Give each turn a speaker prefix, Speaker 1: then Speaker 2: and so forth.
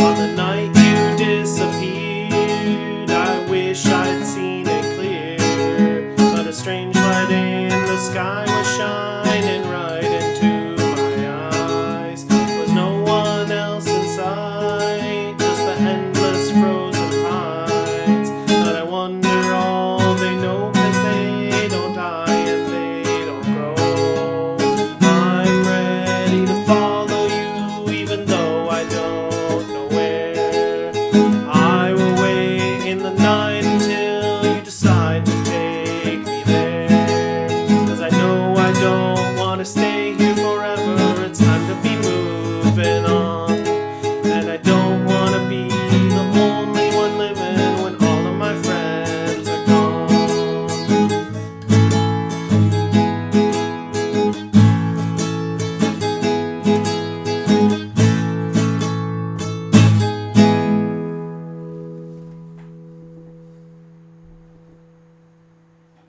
Speaker 1: On the night wanna stay